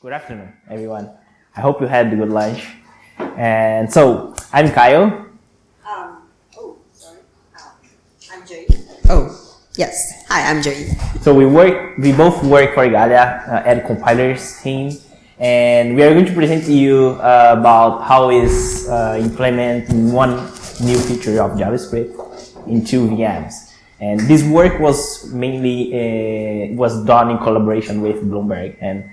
Good afternoon, everyone. I hope you had a good lunch. And so, I'm Caio. Um, oh, sorry. Uh, I'm Jay. Oh, yes. Hi, I'm Jay. So we work, we both work for Igalia uh, at compilers team, and we are going to present to you uh, about how is uh, implementing one new feature of JavaScript into VMs. And this work was mainly uh, was done in collaboration with Bloomberg. And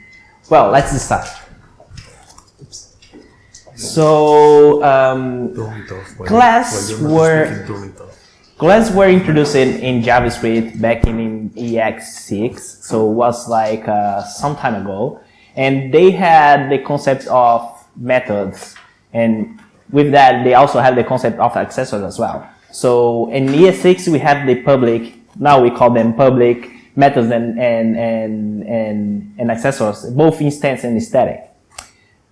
well, let's start. So um, class were class were introduced in, JavaScript back in, in ES6, so it was like uh, some time ago, and they had the concept of methods, and with that they also have the concept of accessors as well. So in ES6 we have the public, now we call them public methods and, and, and, and, and accessors, both instance and static.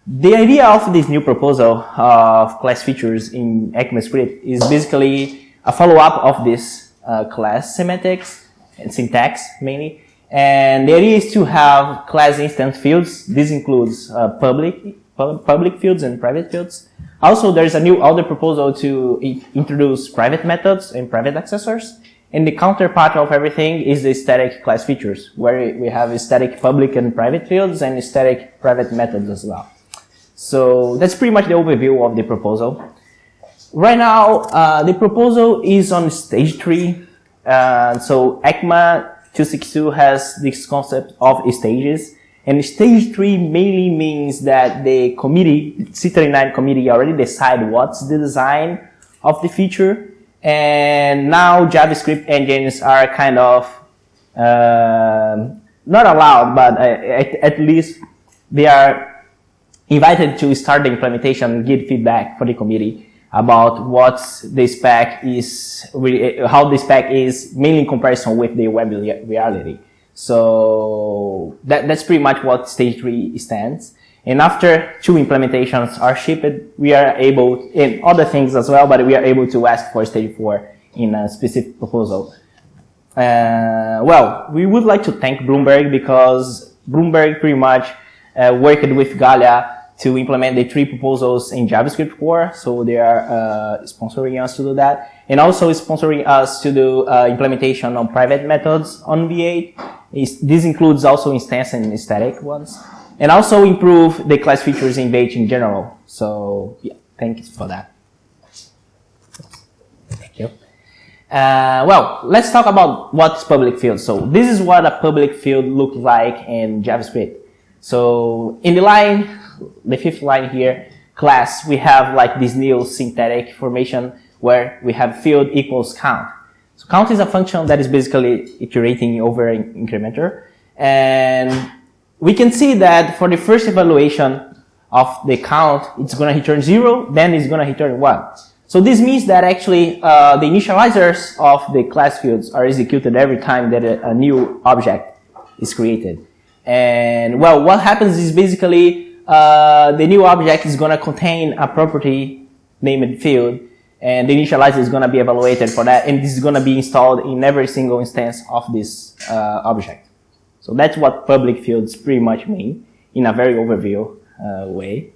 The idea of this new proposal of class features in ECMAScript is basically a follow-up of this uh, class semantics and syntax mainly. And the idea is to have class instance fields. This includes uh, public, public fields and private fields. Also, there's a new other proposal to introduce private methods and private accessors. And the counterpart of everything is the static class features, where we have static public and private fields and static private methods as well. So that's pretty much the overview of the proposal. Right now, uh, the proposal is on stage three. Uh, so ECMA 262 has this concept of stages. And stage three mainly means that the committee, TC39 committee already decide what's the design of the feature. And now JavaScript engines are kind of, uh, not allowed, but at, at least they are invited to start the implementation give feedback for the committee about what the spec is, how the spec is mainly in comparison with the web reality. So that, that's pretty much what stage three stands. And after two implementations are shipped, we are able, in other things as well, but we are able to ask for stage four in a specific proposal. Uh, well, we would like to thank Bloomberg because Bloomberg pretty much uh, worked with Igalia to implement the three proposals in JavaScript core. So they are uh, sponsoring us to do that. And also sponsoring us to do uh, implementation on private methods on V8. this includes also instance and static ones. And also improve the class features in V8 in general. So yeah, thank you for that. Thank you. Uh, well, let's talk about what's public field. So this is what a public field looks like in JavaScript. So in the line, the fifth line here, class, we have like this new synthetic formation where we have field equals count. So count is a function that is basically iterating over an incrementer. And we can see that for the first evaluation of the count, it's going to return zero, then it's going to return one. So this means that actually uh, the initializers of the class fields are executed every time that a, a new object is created. And well, what happens is basically uh, the new object is going to contain a property named field and the initializer is going to be evaluated for that and this is going to be installed in every single instance of this uh, object. So that's what public fields pretty much mean in a very overview uh, way.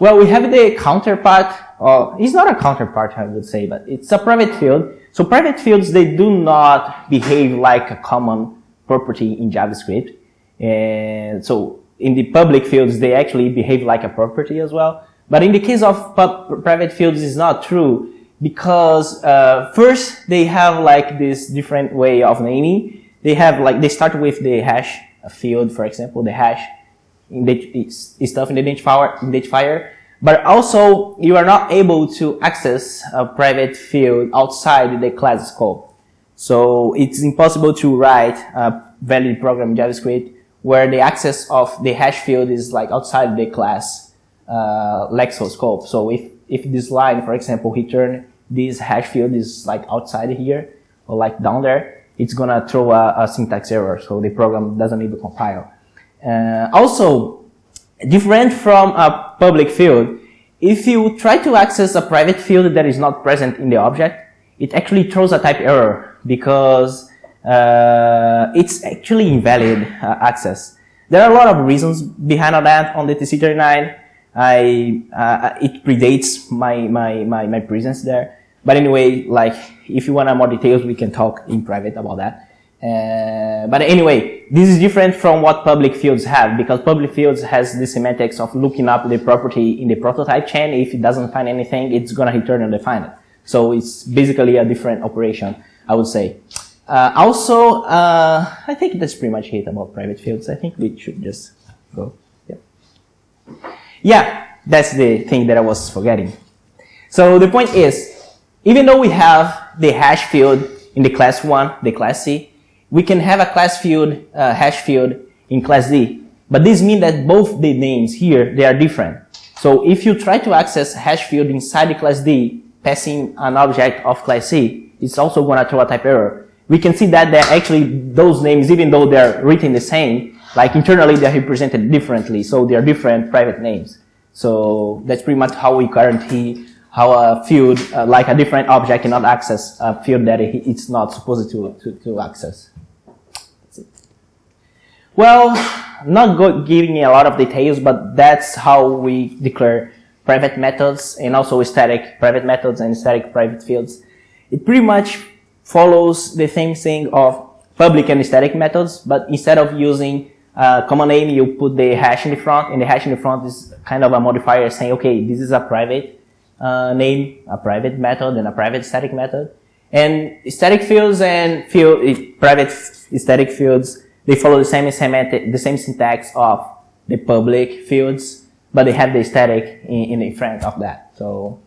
Well, we have the counterpart, or it's not a counterpart I would say, but it's a private field. So private fields, they do not behave like a common property in JavaScript. And so in the public fields, they actually behave like a property as well. But in the case of private fields, it's not true because uh, first they have like this different way of naming. They have like they start with the hash field, for example, the hash stuff in the identifier, identifier. But also you are not able to access a private field outside the class scope. So it's impossible to write a valid program in JavaScript where the access of the hash field is like outside the class uh, scope. So if, if this line, for example, return this hash field is like outside here or like down there, it's gonna throw a, a syntax error. So the program doesn't need to compile. Uh, also, different from a public field, if you try to access a private field that is not present in the object, it actually throws a type error because uh, it's actually invalid uh, access. There are a lot of reasons behind that on the TC39. I, uh, it predates my, my, my, my presence there. But anyway, like, if you want more details, we can talk in private about that. Uh, but anyway, this is different from what public fields have because public fields has the semantics of looking up the property in the prototype chain. If it doesn't find anything, it's gonna return undefined. So it's basically a different operation, I would say. Uh, also, uh, I think that's pretty much it about private fields. I think we should just go. Yeah. Yeah, that's the thing that I was forgetting. So the point is, even though we have the hash field in the class 1, the class C, we can have a class field, uh, hash field in class D. But this means that both the names here, they are different. So if you try to access hash field inside the class D, passing an object of class C, it's also going to throw a type error. We can see that they're actually those names, even though they're written the same, like internally they're represented differently. So they're different private names. So that's pretty much how we guarantee how a field, uh, like a different object cannot access a field that it's not supposed to, to, to access. Well, not giving a lot of details, but that's how we declare private methods and also static private methods and static private fields. It pretty much follows the same thing of public and static methods, but instead of using a common name, you put the hash in the front, and the hash in the front is kind of a modifier saying, okay, this is a private uh, name, a private method, and a private static method. And static fields and field, private static fields they follow the same semantic, the same syntax of the public fields, but they have the static in, in front of that. So,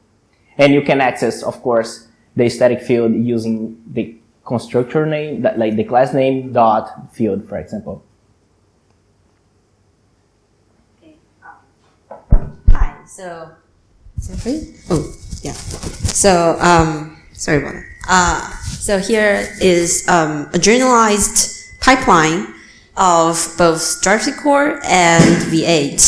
and you can access, of course, the static field using the constructor name, that, like the class name dot field, for example. Okay. Um, hi. So, Oh, yeah. So, um, sorry about that. Uh, so here is um, a generalized pipeline of both core and V8.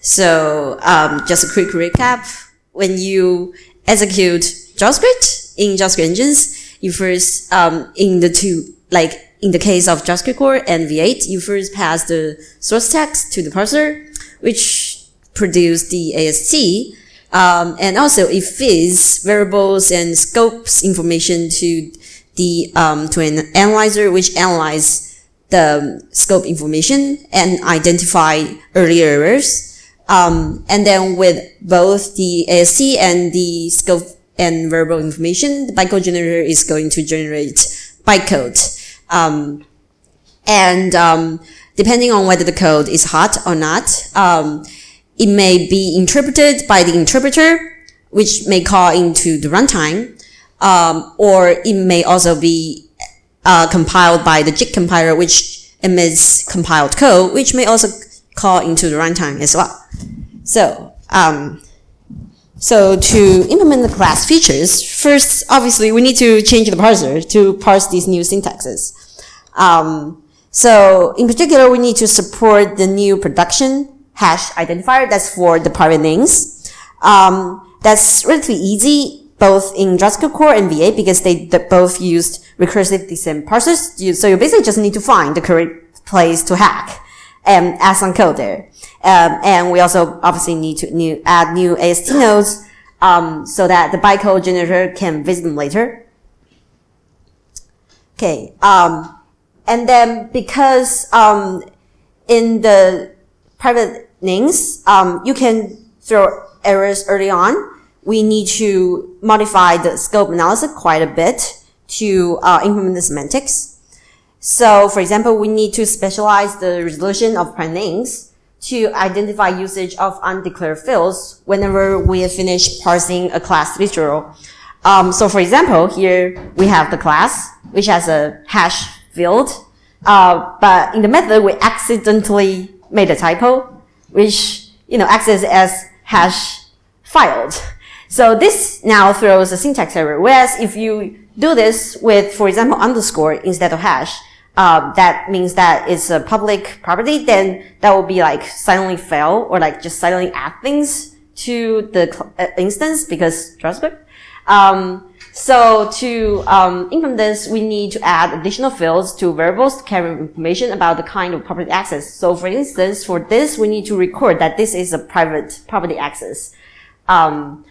So um, just a quick recap. When you execute JavaScript in JavaScript engines, you first, um, in the two, like in the case of JavaScript core and V8, you first pass the source text to the parser, which produce the AST. Um, and also it feeds variables and scopes information to the um, to an analyzer, which analyze the scope information and identify early errors. Um, and then with both the AST and the scope and variable information, the bytecode generator is going to generate bytecode. Um, and um, depending on whether the code is hot or not, um, it may be interpreted by the interpreter, which may call into the runtime, um, or it may also be uh, compiled by the JIT compiler, which emits compiled code, which may also call into the runtime as well. So, um, so to implement the class features, first, obviously, we need to change the parser to parse these new syntaxes. Um, so in particular, we need to support the new production hash identifier. That's for the private names. Um, that's relatively easy both in JavaScript core and V8 because they, both used recursive descent parsers. So you basically just need to find the correct place to hack and add some code there. Um, and we also obviously need to new, add new AST nodes um, so that the bytecode generator can visit them later. Okay. Um, and then because um, in the private names, um, you can throw errors early on we need to modify the scope analysis quite a bit to uh, implement the semantics. So, for example, we need to specialize the resolution of prime names to identify usage of undeclared fields whenever we finish parsing a class literal. Um, so, for example, here we have the class, which has a hash field, uh, but in the method we accidentally made a typo, which you know acts as hash filed. So this now throws a syntax error. Whereas if you do this with, for example, underscore instead of hash, uh, that means that it's a public property, then that will be like silently fail or like just silently add things to the uh, instance because JavaScript. Um, So to um, implement this, we need to add additional fields to variables to carry information about the kind of property access. So for instance, for this, we need to record that this is a private property access. Um,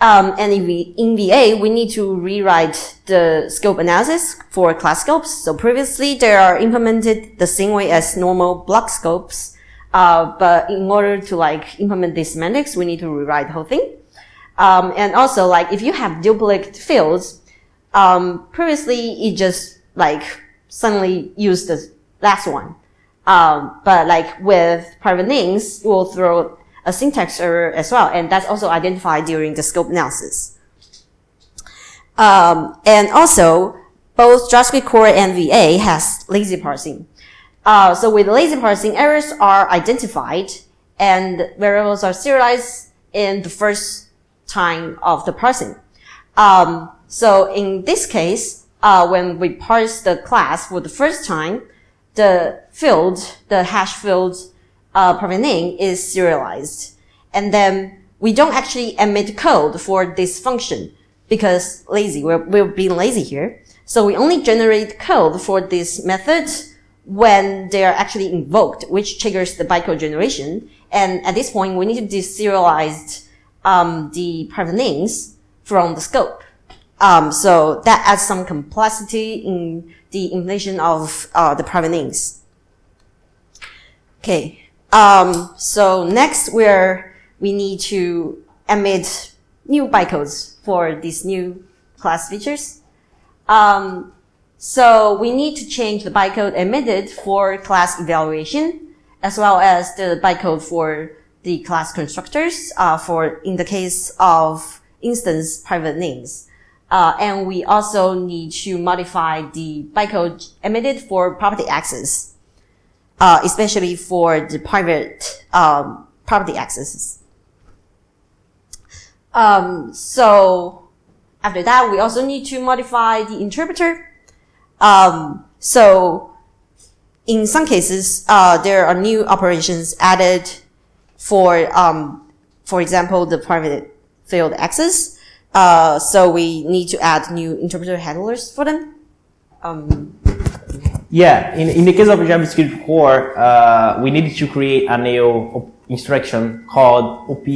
um, and in, v, in V8, we need to rewrite the scope analysis for class scopes. So previously, they are implemented the same way as normal block scopes. Uh, but in order to like implement these semantics, we need to rewrite the whole thing. Um, and also, like, if you have duplicate fields, um, previously it just like suddenly used the last one. Um, but like with private names, we'll throw a syntax error as well, and that's also identified during the scope analysis. Um, and also, both JavaScript Core and V8 has lazy parsing. Uh, so with lazy parsing, errors are identified and variables are serialized in the first time of the parsing. Um, so in this case, uh, when we parse the class for the first time, the field, the hash field uh, private name is serialized. And then we don't actually emit code for this function because lazy, we're, we're being lazy here. So we only generate code for this method when they are actually invoked, which triggers the bytecode generation. And at this point, we need to deserialize um, the private names from the scope. Um, so that adds some complexity in the implementation of uh, the private names. Okay. Um, so next, we're we need to emit new bytecodes for these new class features. Um, so we need to change the bytecode emitted for class evaluation, as well as the bytecode for the class constructors uh, for in the case of instance private names. Uh, and we also need to modify the bytecode emitted for property access, uh, especially for the private um, property accesses. Um, so after that, we also need to modify the interpreter. Um, so in some cases, uh, there are new operations added for, um, for example, the private field access. Uh, so we need to add new interpreter handlers for them. Um, yeah, in, in the case of JavaScript core, uh, we needed to create a new instruction called op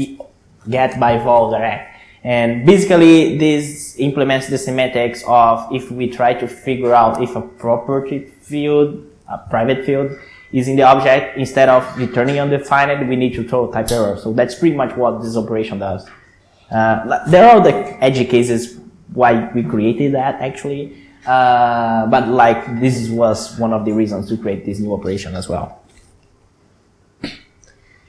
get by val direct. And basically, this implements the semantics of if we try to figure out if a property field, a private field, is in the object, instead of returning undefined, we need to throw a type error. So that's pretty much what this operation does. Uh, there are the edge cases why we created that actually, uh, but like this was one of the reasons to create this new operation as well.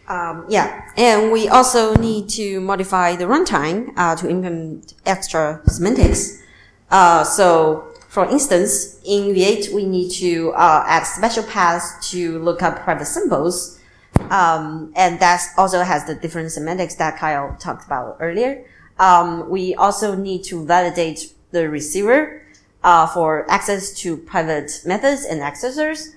Um, yeah, and we also need to modify the runtime uh, to implement extra semantics. Uh, so for instance, in V8, we need to uh, add special paths to look up private symbols. Um, and that also has the different semantics that Caio talked about earlier. Um, we also need to validate the receiver uh, for access to private methods and accessors.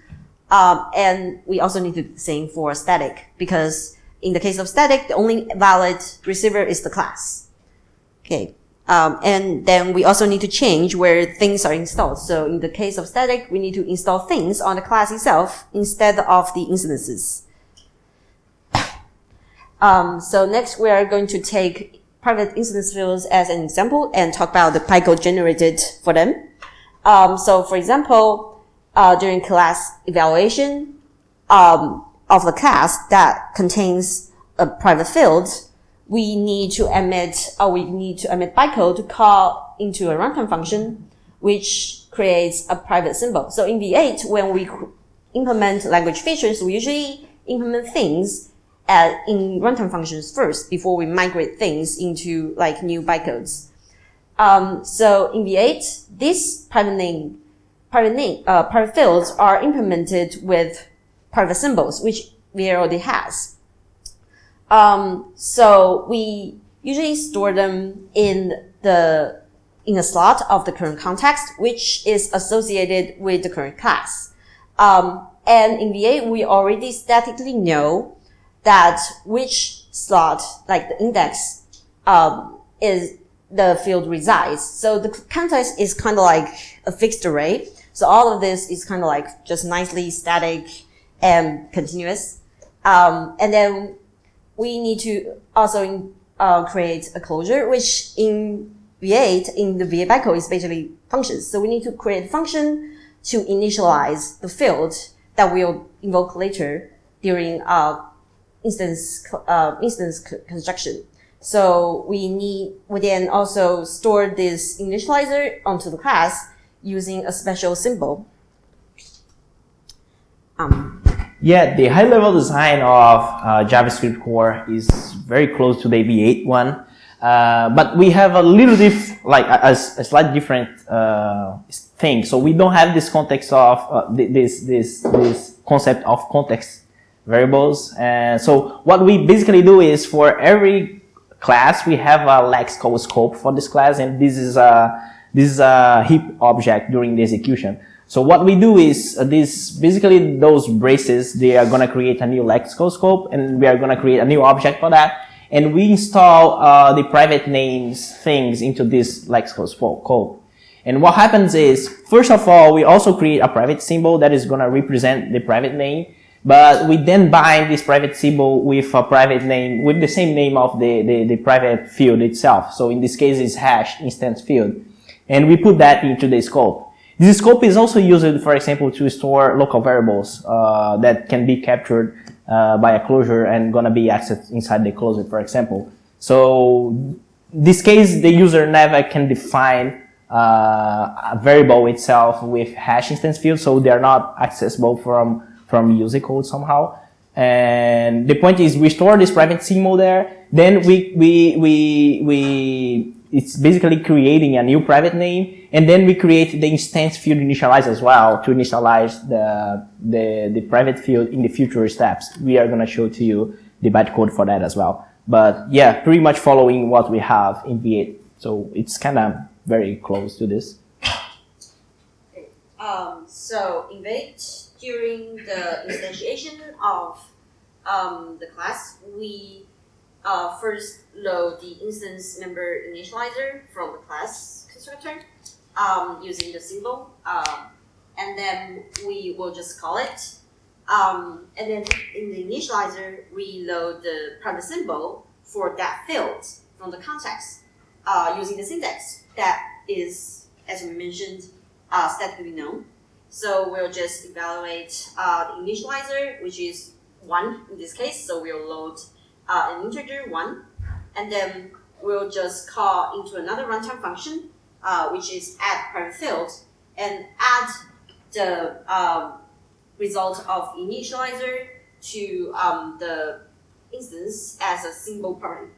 Um, and we also need to do the same for static because in the case of static, the only valid receiver is the class. Okay. Um, and then we also need to change where things are installed. So in the case of static, we need to install things on the class itself instead of the instances. Um, so next we are going to take private instance fields as an example and talk about the bytecode generated for them. Um, so for example, uh, during class evaluation um, of the class that contains a private field, we need to emit, or we need to emit bytecode to call into a runtime function, which creates a private symbol. So in V8, when we implement language features, we usually implement things at, in runtime functions first before we migrate things into like new bytecodes. Um, so in V8, these private name, private name, uh, private fields are implemented with private symbols, which V8 already has. Um, so we usually store them in the in a slot of the current context, which is associated with the current class. Um, and in V8, we already statically know that which slot, like the index, um, is the field resides. So the context is kind of like a fixed array. So all of this is kind of like just nicely static and continuous. Um, and then we need to also in, uh, create a closure, which in V8 in the V8 bytecode is basically functions. So we need to create a function to initialize the field that we'll invoke later during uh, instance uh, instance construction. So we need we then also store this initializer onto the class using a special symbol. Um, Yeah, the high level design of uh, JavaScript core is very close to the V8 one. Uh, but we have a little diff, like a, a, slight different uh, thing. So we don't have this context of uh, this this this concept of context variables. And so what we basically do is for every class we have a lexical scope for this class, and this is a this is a heap object during the execution. So what we do is uh, this basically those braces they are gonna create a new lexical scope, and we are gonna create a new object for that and we install uh, the private names things into this lexical code. And what happens is, first of all, we also create a private symbol that is going to represent the private name, but we then bind this private symbol with a private name, with the same name of the, the, the private field itself. So in this case, it's hash instance field. And we put that into the scope. This scope is also used, for example, to store local variables uh, that can be captured uh, by a closure and gonna be accessed inside the closure, for example. So in this case, the user never can define uh, a variable itself with hash instance field, so they are not accessible from from user code somehow. And the point is, we store this private symbol there. Then we we we we it's basically creating a new private name, and then we create the instance field initialize as well to initialize the, the, the private field in the future steps. We are going to show to you the bytecode for that as well. But yeah, pretty much following what we have in V8. So it's kind of very close to this. Um, so in V8, during the instantiation of um, the class, we uh, first load the instance member initializer from the class constructor um, using the symbol, um, and then we will just call it. Um, and then in the initializer, we load the private symbol for that field from the context uh, using the syntax that is, as we mentioned, uh, statically known. So we'll just evaluate uh, the initializer, which is one in this case. So we'll load uh, an integer one, and then we'll just call into another runtime function, uh, which is add private field, and add the um, result of initializer to um, the instance as a single parameter.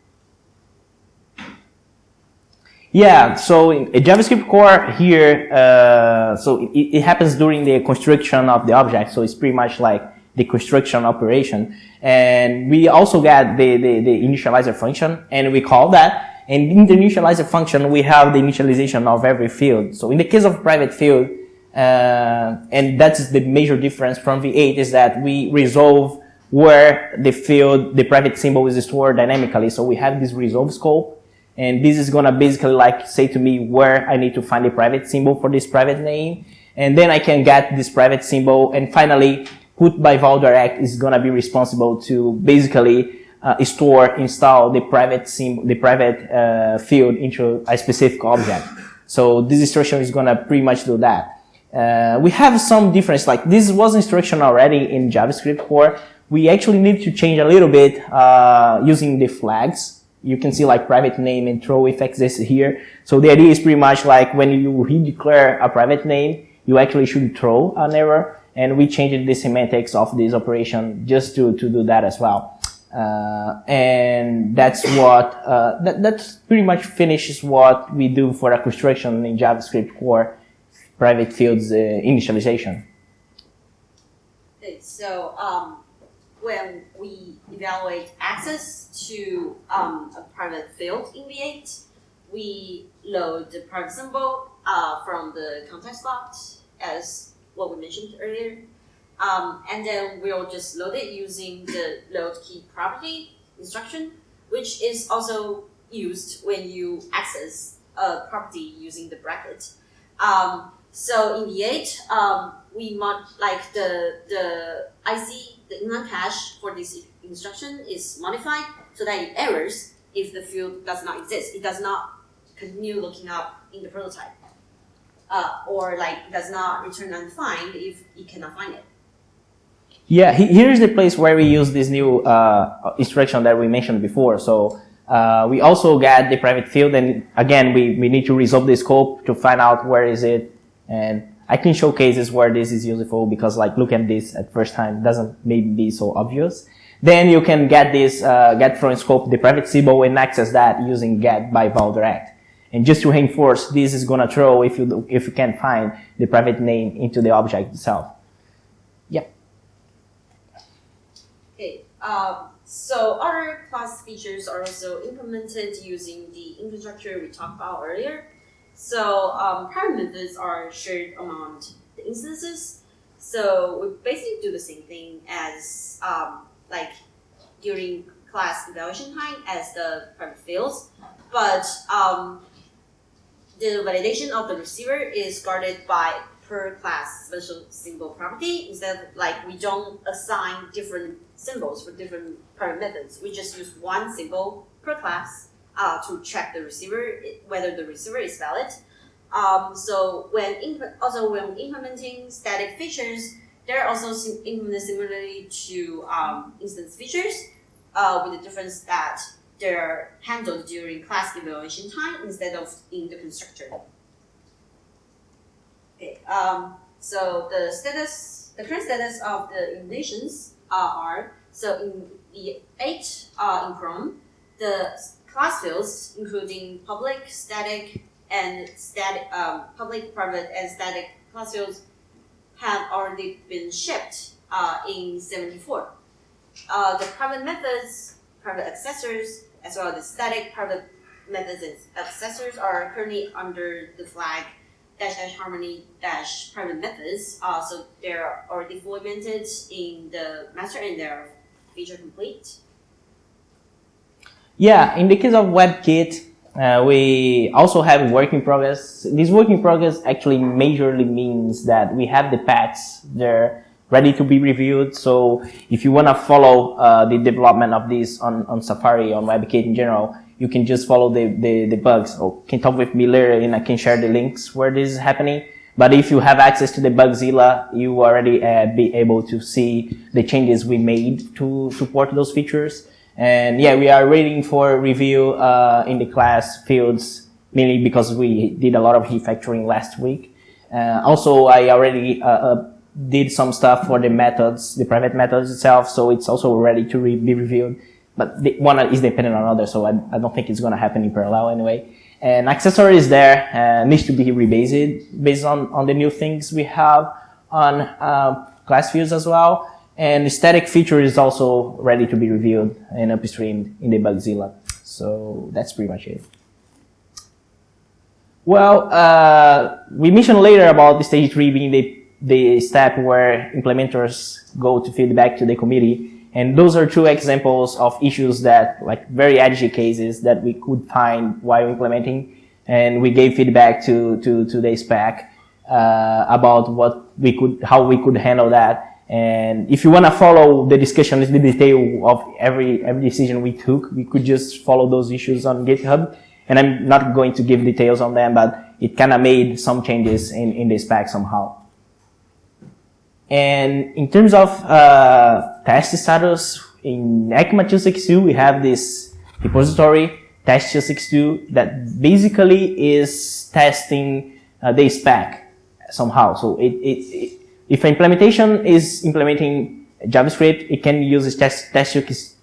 Yeah, so in a JavaScript core here, uh, so it, it happens during the construction of the object, so it's pretty much like the construction operation. And we also get the, the, the initializer function and we call that. And in the initializer function, we have the initialization of every field. So in the case of private field, uh, and that's the major difference from V8 is that we resolve where the field, the private symbol is stored dynamically. So we have this resolve scope. And this is going to basically like say to me where I need to find the private symbol for this private name. And then I can get this private symbol. And finally, put by valdirect is going to be responsible to basically uh, store, install the private sim, the private uh, field into a specific object. So this instruction is going to pretty much do that. Uh, we have some difference, like this was instruction already in JavaScript core. We actually need to change a little bit uh, using the flags. You can see like private name and throw if exists here. So the idea is pretty much like when you redeclare a private name, you actually should throw an error and we changed the semantics of this operation just to, to do that as well. Uh, and that's what, uh, that, that's pretty much finishes what we do for a construction in JavaScript core private fields uh, initialization. Okay, so um, when we evaluate access to um, a private field in V8, we load the private symbol uh, from the context slot as what we mentioned earlier. Um, and then we'll just load it using the load key property instruction, which is also used when you access a property using the bracket. Um, so in V8, um, we mod like the the IC the inline cache for this instruction is modified so that it errors if the field does not exist. It does not continue looking up in the prototype, uh, or like does not return undefined if it cannot find it. Yeah, here's the place where we use this new uh, instruction that we mentioned before. So uh, we also get the private field, and again, we, we need to resolve the scope to find out where is it. And I can show cases where this is useful because, like, look at this at first time doesn't maybe be so obvious. Then you can get this uh, get from scope the private symbol and access that using get by val direct. And just to reinforce, this is gonna throw if you if you can find the private name into the object itself. Yeah. Okay, um, so other class features are also implemented using the infrastructure we talked about earlier. So um, private methods are shared among the instances. So we basically do the same thing as um, like during class evaluation time as the private fields, but um, the validation of the receiver is guarded by per class special symbol property instead like we don't assign different symbols for different private methods. We just use one symbol per class uh, to check the receiver whether the receiver is valid. Um, so when also when implementing static features, they're also sim- implemented similarly to um, instance features, uh, with the difference that they're handled during class evaluation time instead of in the constructor. Okay. Um, so the status, the current status of the implementations uh, are so in the eight uh, in Chrome, the class fields including public, static, and static, um, public, private, and static class fields have already been shipped uh, in 74. Uh, the private methods, private accessors, as well as the static private methods and accessors are currently under the flag dash dash harmony dash private methods. Uh, so they're already implemented in the master and they're feature complete. Yeah, in the case of WebKit, uh, we also have work in progress. This work in progress actually majorly means that we have the patches there ready to be reviewed. So if you want to follow uh, the development of this on, on Safari, on WebKit in general, you can just follow the, the, the bugs or can talk with me later and I can share the links where this is happening. But if you have access to the Bugzilla, you already uh, be able to see the changes we made to support those features. And yeah, we are waiting for review uh, in the class fields, mainly because we did a lot of refactoring last week. Uh, also, I already uh, did some stuff for the methods, the private methods itself, so it's also ready to re- be reviewed. But the, one is dependent on other, so I, I don't think it's going to happen in parallel anyway. And accessory is there, uh, needs to be rebased based on, on the new things we have on uh, class views as well. And the static feature is also ready to be reviewed and upstreamed in the Bugzilla. So that's pretty much it. Well, uh, we mentioned later about the stage three being the, the step where implementers go to feedback to the committee. And those are two examples of issues that, like very edgy cases that we could find while implementing. And we gave feedback to, to, to the spec, uh, about what we could, how we could handle that. And if you want to follow the discussion, the detail of every, every decision we took, we could just follow those issues on GitHub. And I'm not going to give details on them, but it kind of made some changes in, in the spec somehow. And in terms of uh, test status, in ECMA 262, we have this repository, test 262, that basically is testing uh, the spec somehow. So it, it, it, if implementation is implementing JavaScript, it can use this test, test,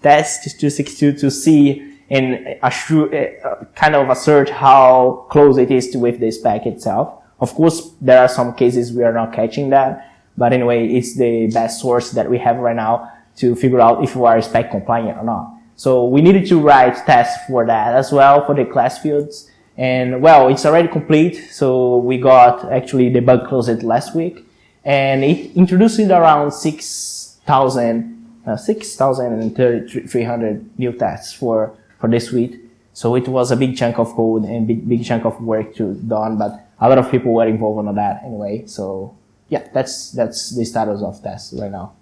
test 262 to see and assure, uh, kind of assert how close it is to with the spec itself. Of course, there are some cases we are not catching that. But anyway, it's the best source that we have right now to figure out if we are spec compliant or not. So we needed to write tests for that as well for the class fields. And well, it's already complete. So we got actually the bug closed last week and it introduced around 6,000, uh, 6,300 new tests for, for this suite. So it was a big chunk of code and big, big chunk of work to done, but a lot of people were involved on that anyway. So yeah, that's, that's the status of test right now.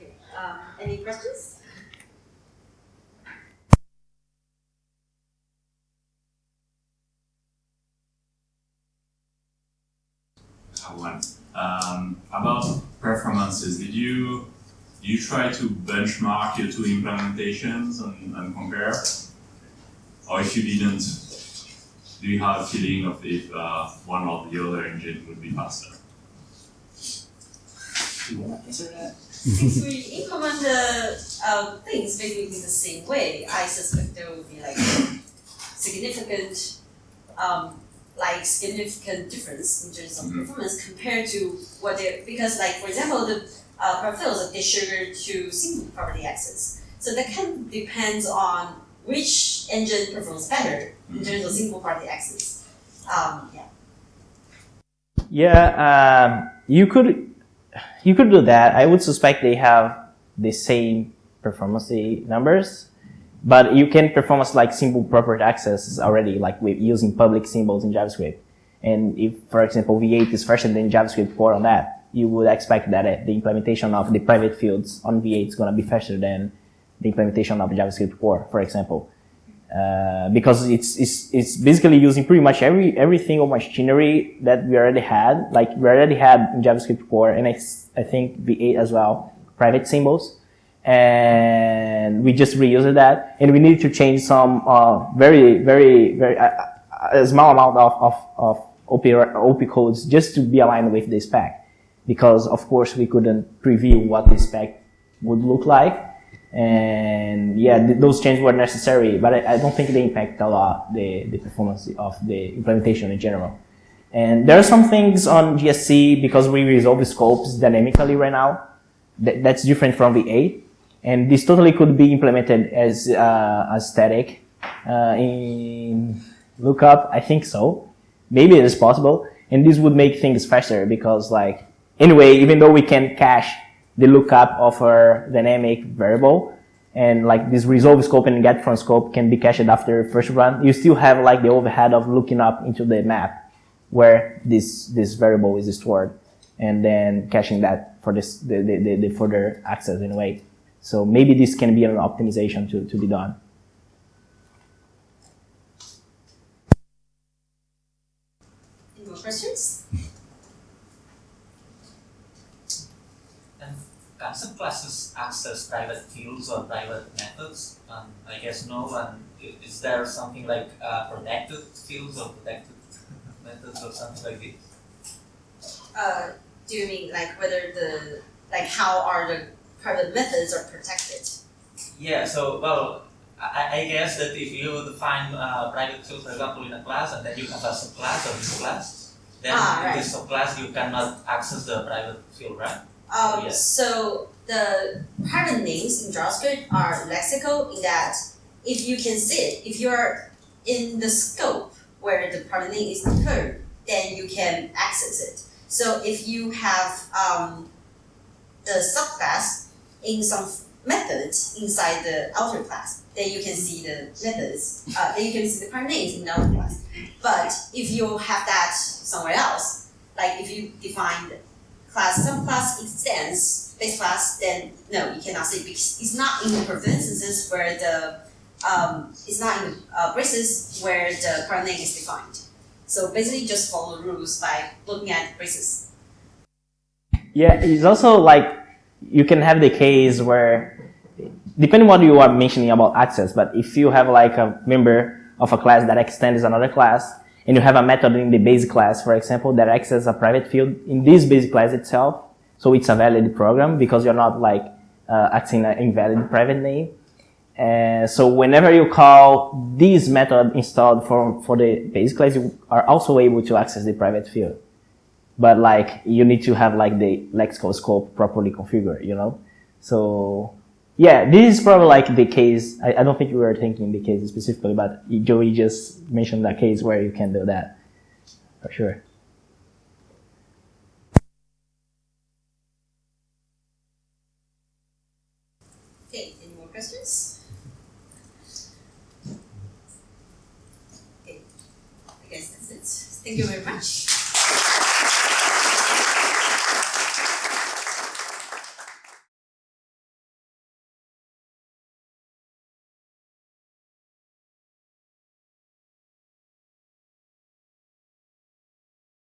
Okay. Um, any questions? one. Um, about performances, did you you try to benchmark your two implementations and, and compare? Or if you didn't, do you have a feeling of if uh, one or the other engine would be faster? Do you want to answer that? Since we implement the uh, things basically the same way, I suspect there will be like significant um, like significant difference in terms of Mhm. performance compared to what they because like for example the uh, profiles the sugar to single property access. So that can of depends on which engine performs better in terms of single property access. Um, yeah. Yeah, um, you could you could do that. I would suspect they have the same performance numbers, but you can performance like simple property access already, like with using public symbols in JavaScript. And if, for example, V8 is faster than JavaScript core on that, you would expect that uh, the implementation of the private fields on V8 is going to be faster than the implementation of JavaScript core, for example. Uh, because it's, it's, it's basically using pretty much every, every single machinery that we already had, like we already had in JavaScript core and I, I think V8 as well, private symbols. And we just reused that and we need to change some, uh, very, very, very, uh, a small amount of, of, of OP, OP codes just to be aligned with the spec. Because of course we couldn't preview what the spec would look like and yeah, th- those changes were necessary, but I, I, don't think they impact a lot the, the performance of the implementation in general. And there are some things on JSC because we resolve scopes dynamically right now. Th- that's different from V8, and this totally could be implemented as uh, as static uh, in lookup. I think so. Maybe it is possible, and this would make things faster because like anyway, even though we can cache the lookup of our dynamic variable and like this resolve scope and get from scope can be cached after first run. You still have like the overhead of looking up into the map where this, this variable is stored and then caching that for this, the, the, the, the further access way. So maybe this can be an optimization to, to be done. Any more questions? Some classes access private fields or private methods? Um, I guess no. And is there something like uh, protected fields or protected methods or something like this? Uh, do you mean like whether the like how are the private methods are protected? Yeah. So well, I, I guess that if you define uh, private field, for example, in a class, and then you have a subclass or subclass, then Ah, in this subclass you cannot access the private field, right? Um, Yes. So the private names in JavaScript are lexical in that if you can see it, if you're in the scope where the private name is incurred, then you can access it. So if you have um, the subclass in some methods inside the outer class, then you can see the methods. Uh, then you can see the private names in the outer class. But if you have that somewhere else, like if you define class, subclass extends base class, then no, you cannot say because it's not in the parentheses where the um, it's not in the uh, braces where the current name is defined. So basically, just follow the rules by looking at braces. Yeah, it's also like you can have the case where, depending what you are mentioning about access, but if you have like a member of a class that extends another class, and you have a method in the base class, for example, that accesses a private field in this base class itself, so it's a valid program because you're not like uh, acting an invalid private name. And so whenever you call this method installed for, for the base class, you are also able to access the private field but like you need to have like the lexical scope properly configured, you know? So yeah, this is probably like the case. I, I don't think you were thinking the case specifically, but Joyee just mentioned that case where you can do that for sure. Okay, any more questions? Okay, I guess that's it. Thank you very much.